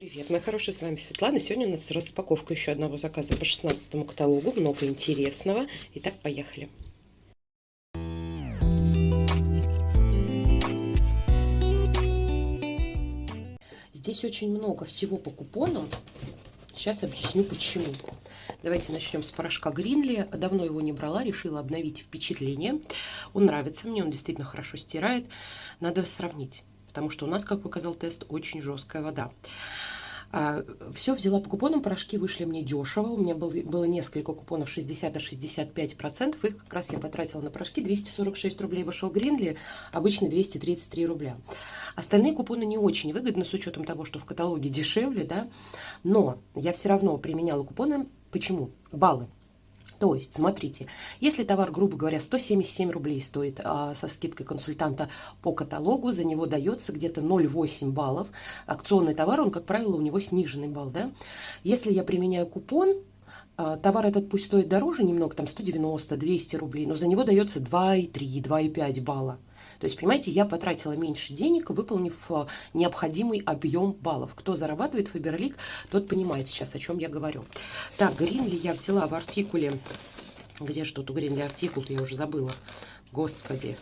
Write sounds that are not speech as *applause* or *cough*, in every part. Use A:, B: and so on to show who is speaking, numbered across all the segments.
A: Привет, мои хорошие, с вами Светлана. Сегодня у нас распаковка еще одного заказа по 16 каталогу. Много интересного. Итак, поехали. Здесь очень много всего по купонам. Сейчас объясню почему. Давайте начнем с порошка Гринли. Давно его не брала, решила обновить впечатление. Он нравится мне, он действительно хорошо стирает. Надо сравнить потому что у нас, как показал тест, очень жесткая вода. А, все взяла по купонам, порошки вышли мне дешево. У меня был, было несколько купонов 60 а 65 процентов. Их как раз я потратила на порошки. 246 рублей вышел Гринли, обычно 233 рубля. Остальные купоны не очень выгодны, с учетом того, что в каталоге дешевле, да. Но я все равно применяла купоны. Почему? Баллы. То есть, смотрите, если товар, грубо говоря, 177 рублей стоит а, со скидкой консультанта по каталогу, за него дается где-то 0,8 баллов. Акционный товар, он, как правило, у него сниженный балл. Да? Если я применяю купон, а, товар этот пусть стоит дороже немного, там 190-200 рублей, но за него дается 2,3, 2,5 балла. То есть, понимаете, я потратила меньше денег, выполнив э, необходимый объем баллов. Кто зарабатывает Фаберлик, тот понимает сейчас, о чем я говорю. Так, Гринли я взяла в артикуле. Где же тут у Гринли артикул я уже забыла. Господи.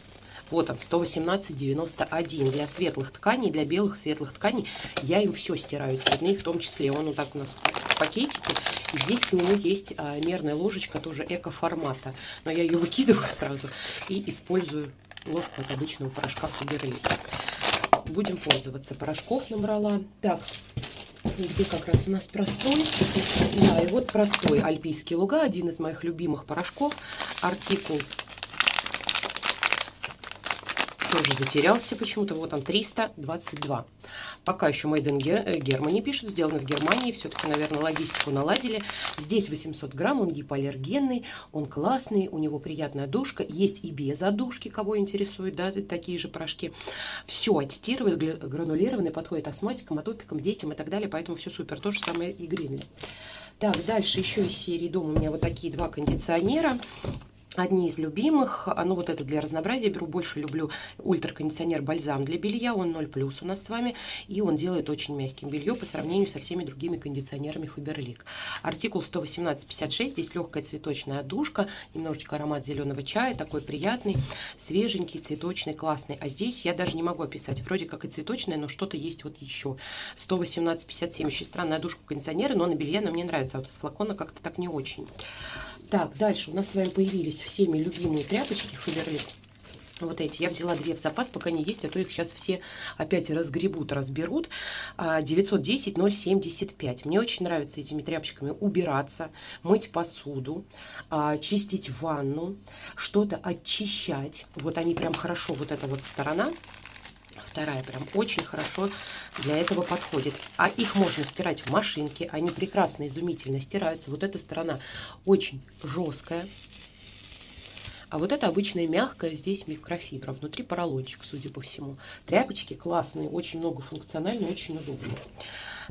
A: Вот он, 118,91. Для светлых тканей, для белых светлых тканей я им все стираю, цветные в том числе. Он вот так у нас в пакетике. И здесь к нему есть а, мерная ложечка, тоже эко-формата. Но я ее выкидываю сразу и использую ложку от обычного порошка Фаберлик. Будем пользоваться. Порошков набрала. Так, где как раз у нас простой. Да, и вот простой альпийский луга, один из моих любимых порошков. Артикул тоже затерялся почему-то. Вот он, 322. Пока еще Made in э, Germany пишет, сделано в Германии. Все-таки, наверное, логистику наладили. Здесь 800 грамм, он гипоаллергенный, он классный, у него приятная душка. Есть и без одушки, кого интересует, да, такие же порошки. Все аттестированы, гранулированы, подходит астматикам, атопикам, детям и так далее. Поэтому все супер. То же самое и Гринли. Так, дальше еще из серии дома у меня вот такие два кондиционера одни из любимых. Ну, вот это для разнообразия беру. Больше люблю ультракондиционер бальзам для белья. Он 0 плюс у нас с вами. И он делает очень мягким белье по сравнению со всеми другими кондиционерами Фаберлик. Артикул 118,56. Здесь легкая цветочная одушка. Немножечко аромат зеленого чая. Такой приятный, свеженький, цветочный, классный. А здесь я даже не могу описать. Вроде как и цветочная, но что-то есть вот еще. 118,57. Очень странная одушка кондиционера, но на белье она мне нравится. А вот из флакона как-то так не очень. Так, дальше у нас с вами появились всеми любимые тряпочки Фаберлик. Вот эти. Я взяла две в запас, пока не есть, а то их сейчас все опять разгребут, разберут. 910-075. А, Мне очень нравится этими тряпочками убираться, мыть посуду, а, чистить ванну, что-то очищать. Вот они прям хорошо, вот эта вот сторона вторая прям очень хорошо для этого подходит. А их можно стирать в машинке, они прекрасно, изумительно стираются. Вот эта сторона очень жесткая. А вот это обычная мягкая, здесь микрофибра. Внутри поролончик, судя по всему. Тряпочки классные, очень много функциональные, очень удобные.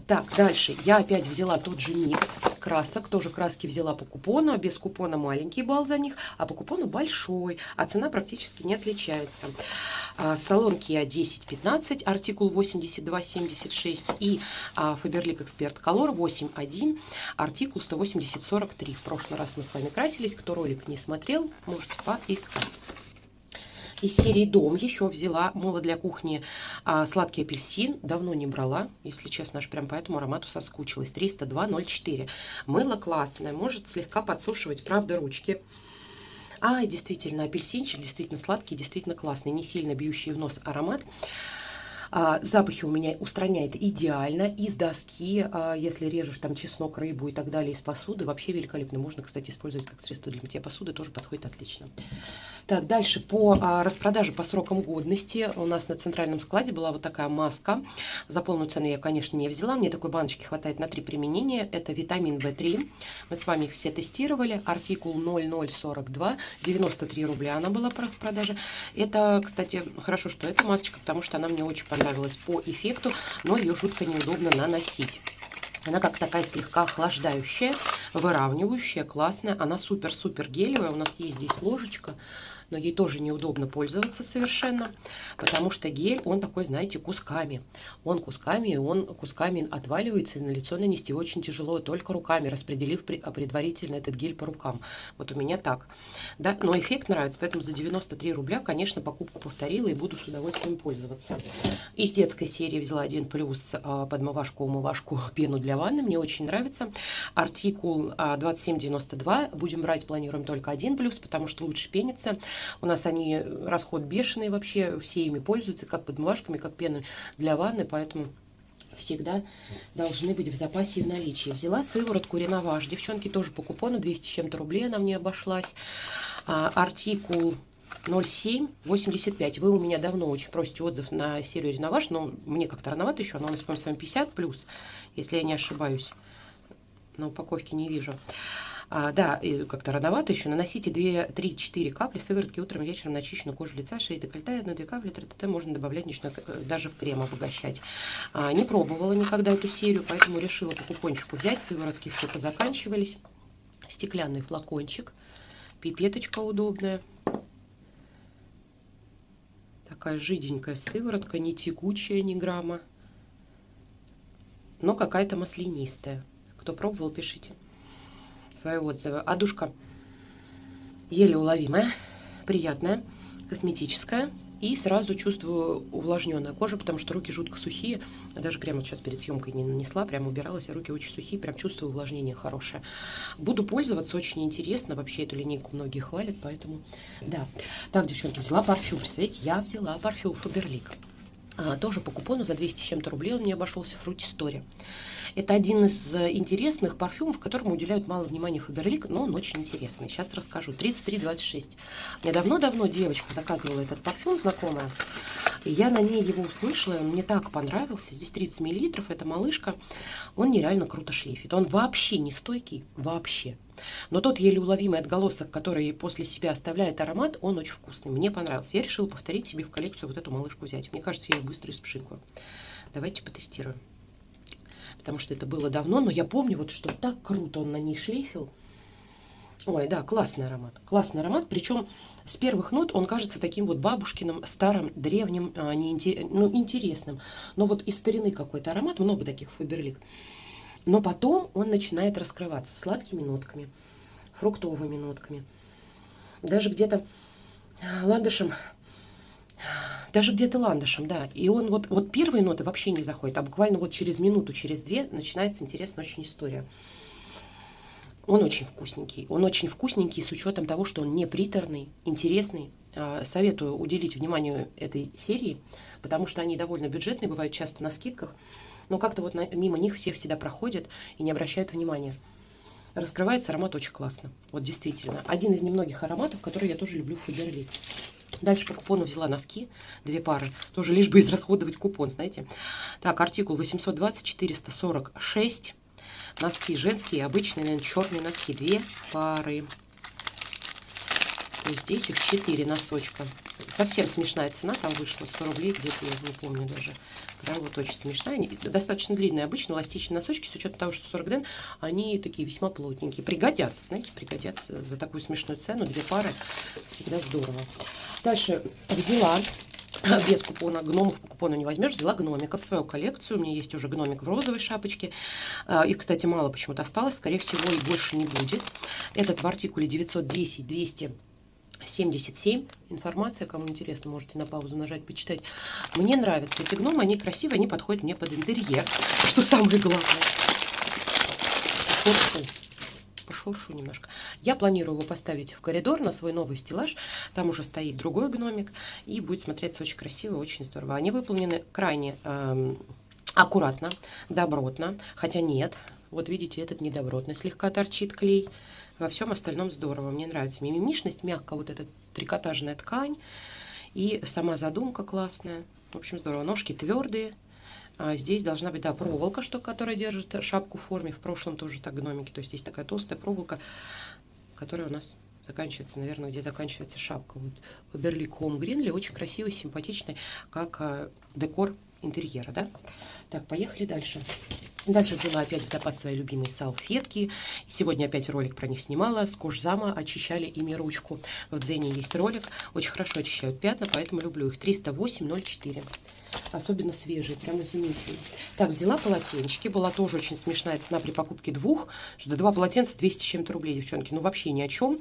A: Так, дальше я опять взяла тот же микс красок. Тоже краски взяла по купону. А без купона маленький балл за них, а по купону большой. А цена практически не отличается. А, салон Kia 1015, артикул 8276 и а, Faberlic Expert Color 81, артикул 18043. В прошлый раз мы с вами красились. Кто ролик не смотрел, можете поискать из серии «Дом» еще взяла мыло для кухни а, «Сладкий апельсин». Давно не брала, если честно, аж прям по этому аромату соскучилась. 302,04. Мыло классное, может слегка подсушивать, правда, ручки. А, действительно, апельсинчик действительно сладкий, действительно классный, не сильно бьющий в нос аромат. А, запахи у меня устраняет идеально. Из доски, а, если режешь там чеснок, рыбу и так далее, из посуды, вообще великолепно. Можно, кстати, использовать как средство для мытья посуды, тоже подходит отлично. Так, дальше по а, распродаже по срокам годности. У нас на центральном складе была вот такая маска. За полную цену я, конечно, не взяла. Мне такой баночки хватает на три применения. Это витамин В3. Мы с вами их все тестировали. Артикул 0042. 93 рубля она была по распродаже. Это, кстати, хорошо, что эта масочка, потому что она мне очень понравилась по эффекту, но ее жутко неудобно наносить. Она как такая слегка охлаждающая, выравнивающая, классная. Она супер-супер гелевая. У нас есть здесь ложечка. Но ей тоже неудобно пользоваться совершенно, потому что гель, он такой, знаете, кусками. Он кусками, он кусками отваливается, и на лицо нанести очень тяжело, только руками, распределив предварительно этот гель по рукам. Вот у меня так. Да? Но эффект нравится, поэтому за 93 рубля, конечно, покупку повторила и буду с удовольствием пользоваться. Из детской серии взяла один плюс а, подмывашку, умывашку, *laughs* пену для ванны. Мне очень нравится. Артикул 2792. А, Будем брать, планируем только один плюс, потому что лучше пенится. У нас они расход бешеный вообще, все ими пользуются, как подмывашками, как пеной для ванны, поэтому всегда должны быть в запасе и в наличии. Взяла сыворотку Реноваж. Девчонки тоже по купону 200 с чем-то рублей она мне обошлась. А, артикул 0785. Вы у меня давно очень просите отзыв на серию Реноваж, но мне как-то рановато еще. Она у нас, по-моему, с вами 50 плюс, если я не ошибаюсь. На упаковке не вижу. А, да, как-то рановато еще. Наносите 2-3-4 капли сыворотки утром, вечером на очищенную кожу лица, шеи, декольте, 1-2 капли, ТТТ можно добавлять ночной, э, даже в крем обогащать. А, не пробовала никогда эту серию, поэтому решила по купончику взять. Сыворотки все позаканчивались. Стеклянный флакончик. Пипеточка удобная. Такая жиденькая сыворотка, не текучая ни грамма. Но какая-то маслянистая. Кто пробовал, пишите свои отзывы. Одушка еле уловимая, приятная, косметическая. И сразу чувствую увлажненная кожа, потому что руки жутко сухие. Даже крем вот сейчас перед съемкой не нанесла, прям убиралась, а руки очень сухие, прям чувствую увлажнение хорошее. Буду пользоваться, очень интересно. Вообще эту линейку многие хвалят, поэтому да. Так, девчонки, взяла парфюм. Представляете, я взяла парфюм Фаберлик. А, тоже по купону за 200 с чем-то рублей он мне обошелся в Story. Это один из э, интересных парфюмов, которому уделяют мало внимания Фаберлик, но он очень интересный. Сейчас расскажу. 3326. Мне давно-давно девочка заказывала этот парфюм, знакомая. И я на ней его услышала, он мне так понравился. Здесь 30 миллилитров, это малышка. Он нереально круто шлейфит. Он вообще не стойкий, вообще. Но тот еле уловимый отголосок, который после себя оставляет аромат, он очень вкусный. Мне понравился. Я решила повторить себе в коллекцию вот эту малышку взять. Мне кажется, я ее быстро испшикаю. Давайте потестируем. Потому что это было давно, но я помню, вот что так круто он на ней шлейфил. Ой, да, классный аромат. Классный аромат. Причем с первых нот он кажется таким вот бабушкиным, старым, древним, а, не ну, интересным. Но вот из старины какой-то аромат, много таких фаберлик. Но потом он начинает раскрываться сладкими нотками, фруктовыми нотками. Даже где-то а, ландышем, даже где-то ландышем, да. И он вот, вот первые ноты вообще не заходят, а буквально вот через минуту, через две начинается интересная очень история. Он очень вкусненький. Он очень вкусненький с учетом того, что он не приторный, интересный. А, советую уделить внимание этой серии, потому что они довольно бюджетные, бывают часто на скидках. Но как-то вот мимо них все всегда проходят и не обращают внимания. Раскрывается аромат очень классно. Вот действительно. Один из немногих ароматов, который я тоже люблю в Фаберлик. Дальше по купону взяла носки, две пары. Тоже лишь бы израсходовать купон, знаете. Так, артикул 820-446. Носки женские, обычные, наверное, черные носки. Две пары. Здесь их 4 носочка. Совсем смешная цена, там вышла 100 рублей, где-то я не помню даже. Прям вот очень смешная. Они достаточно длинные, обычно эластичные носочки, с учетом того, что 40 ден, они такие весьма плотненькие. Пригодятся, знаете, пригодятся за такую смешную цену. Две пары, всегда здорово. Дальше взяла *clears throat* без купона, гномов по купону не возьмешь, взяла гномика в свою коллекцию. У меня есть уже гномик в розовой шапочке. А, их, кстати, мало почему-то осталось. Скорее всего, и больше не будет. Этот в артикуле 910 200 77. Информация, кому интересно, можете на паузу нажать, почитать. Мне нравятся эти гномы, они красивые, они подходят мне под интерьер, что самое главное. Пошуршу. Пошуршу немножко. Я планирую его поставить в коридор на свой новый стеллаж. Там уже стоит другой гномик, и будет смотреться очень красиво, очень здорово. Они выполнены крайне эм, аккуратно, добротно, хотя нет. Вот видите, этот недобротный слегка торчит клей. Во всем остальном здорово. Мне нравится мимимишность, мягко вот эта трикотажная ткань. И сама задумка классная. В общем, здорово. Ножки твердые. А здесь должна быть, да, проволока, что, которая держит шапку в форме. В прошлом тоже так гномики. То есть здесь такая толстая проволока, которая у нас заканчивается, наверное, где заканчивается шапка. Вот Home Greenly очень красивый, симпатичный, как э, декор интерьера, да. Так, поехали дальше. Дальше взяла опять в запас свои любимые салфетки. Сегодня опять ролик про них снимала. С кожзама очищали ими ручку. В Дзене есть ролик. Очень хорошо очищают пятна, поэтому люблю их. 308,04 особенно свежие, прям изумительные. Так, взяла полотенчики, была тоже очень смешная цена при покупке двух, что два полотенца 200 с чем-то рублей, девчонки, ну вообще ни о чем.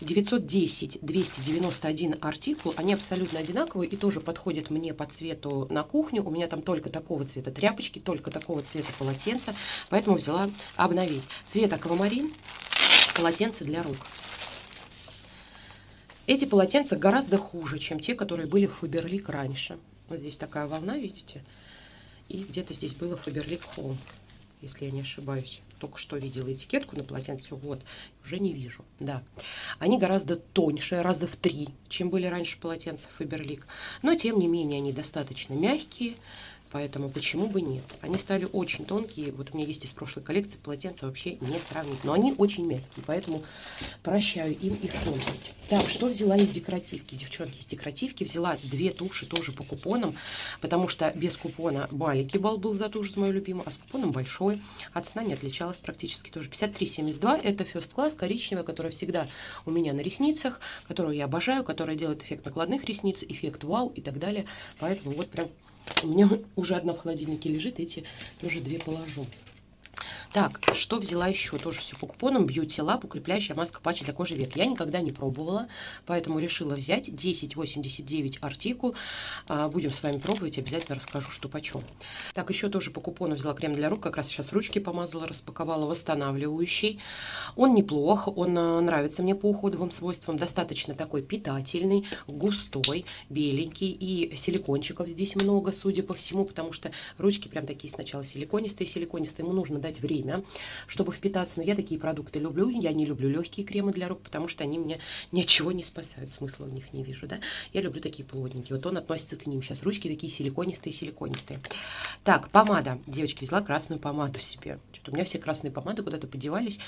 A: 910, 291 артикул, они абсолютно одинаковые и тоже подходят мне по цвету на кухню. У меня там только такого цвета тряпочки, только такого цвета полотенца, поэтому взяла обновить. Цвет аквамарин, полотенце для рук. Эти полотенца гораздо хуже, чем те, которые были в Фаберлик раньше. Вот здесь такая волна, видите? И где-то здесь было Фаберлик Холм, если я не ошибаюсь. Только что видела этикетку на полотенце, вот, уже не вижу, да. Они гораздо тоньше, раза в три, чем были раньше полотенца Фаберлик. Но, тем не менее, они достаточно мягкие, Поэтому почему бы нет? Они стали очень тонкие. Вот у меня есть из прошлой коллекции полотенца вообще не сравнить. Но они очень мягкие, поэтому прощаю им их тонкость. Так, что взяла из декоративки? Девчонки, из декоративки взяла две туши тоже по купонам, потому что без купона маленький балл был за тушь, мою любимую, а с купоном большой. От цена не отличалась практически тоже. 53,72 это First Class коричневая, которая всегда у меня на ресницах, которую я обожаю, которая делает эффект накладных ресниц, эффект вау и так далее. Поэтому вот прям у меня *laughs* уже одна в холодильнике лежит, эти тоже две положу. Так, что взяла еще? Тоже все по купонам. Beauty Lab, укрепляющая маска патчи для кожи век. Я никогда не пробовала, поэтому решила взять 10,89 артикул. А, будем с вами пробовать, обязательно расскажу, что почем. Так, еще тоже по купону взяла крем для рук. Как раз сейчас ручки помазала, распаковала. Восстанавливающий. Он неплох, он а, нравится мне по уходовым свойствам. Достаточно такой питательный, густой, беленький. И силикончиков здесь много, судя по всему, потому что ручки прям такие сначала силиконистые. Силиконистые ему нужно дать время время, чтобы впитаться. Но я такие продукты люблю. Я не люблю легкие кремы для рук, потому что они мне ни от чего не спасают. Смысла в них не вижу, да. Я люблю такие плотненькие. Вот он относится к ним. Сейчас ручки такие силиконистые-силиконистые. Так, помада. Девочки, взяла красную помаду себе. Что-то у меня все красные помады куда-то подевались.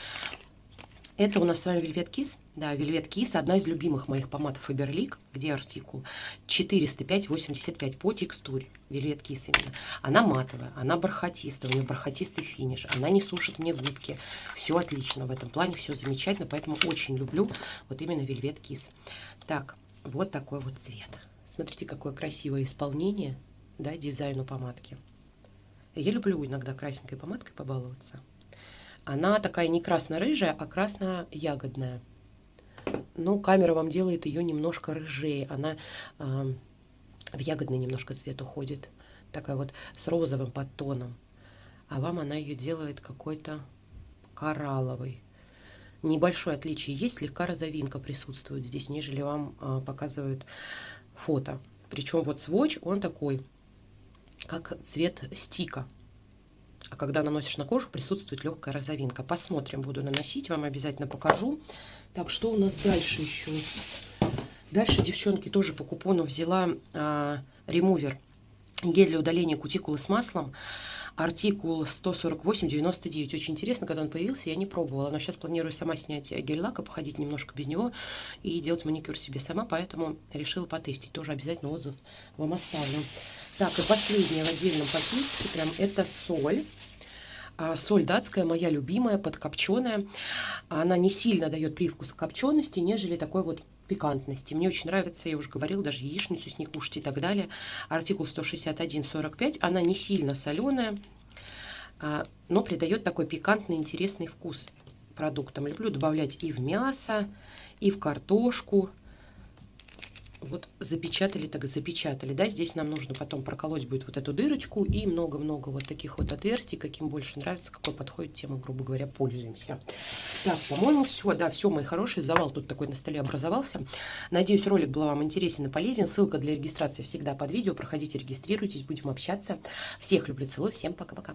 A: Это у нас с вами Velvet Kiss. Да, Velvet Kiss, одна из любимых моих помад Faberlic, где артикул 405,85 по текстуре. Velvet Kiss именно. Она матовая, она бархатистая, у нее бархатистый финиш, она не сушит мне губки. Все отлично в этом плане, все замечательно, поэтому очень люблю вот именно Velvet Kiss. Так, вот такой вот цвет. Смотрите, какое красивое исполнение, да, дизайну помадки. Я люблю иногда красненькой помадкой побаловаться. Она такая не красно-рыжая, а красно-ягодная. Ну, камера вам делает ее немножко рыжее. Она э, в ягодный немножко цвет уходит. Такая вот с розовым подтоном. А вам она ее делает какой-то коралловый. Небольшое отличие есть, слегка розовинка присутствует здесь, нежели вам э, показывают фото. Причем вот сводч, он такой, как цвет стика. А когда наносишь на кожу, присутствует легкая розовинка. Посмотрим, буду наносить, вам обязательно покажу. Так, что у нас дальше еще? Дальше, девчонки, тоже по купону взяла а, ремувер. Гель для удаления кутикулы с маслом. Артикул 148,99. Очень интересно, когда он появился, я не пробовала. Но сейчас планирую сама снять гель-лак и походить немножко без него и делать маникюр себе сама. Поэтому решила потестить. Тоже обязательно отзыв вам оставлю. Так, и последнее в отдельном пакетике, прям это соль. А, соль датская, моя любимая, подкопченая. Она не сильно дает привкус копчености, нежели такой вот пикантности. Мне очень нравится, я уже говорила, даже яичницу с ней кушать и так далее. Артикул 161,45. Она не сильно соленая, а, но придает такой пикантный, интересный вкус продуктам. Люблю добавлять и в мясо, и в картошку, вот запечатали, так запечатали, да, здесь нам нужно потом проколоть будет вот эту дырочку и много-много вот таких вот отверстий, каким больше нравится, какой подходит, тем мы, грубо говоря, пользуемся. Так, по-моему, все, да, все, мои хорошие, завал тут такой на столе образовался. Надеюсь, ролик был вам интересен и полезен, ссылка для регистрации всегда под видео, проходите, регистрируйтесь, будем общаться. Всех люблю, целую, всем пока-пока.